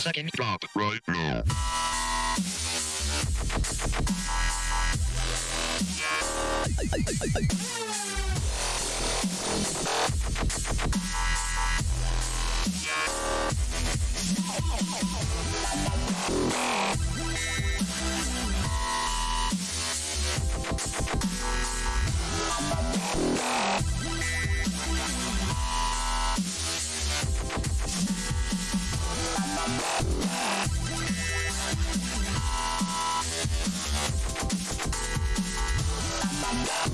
Second drop right now. Bye.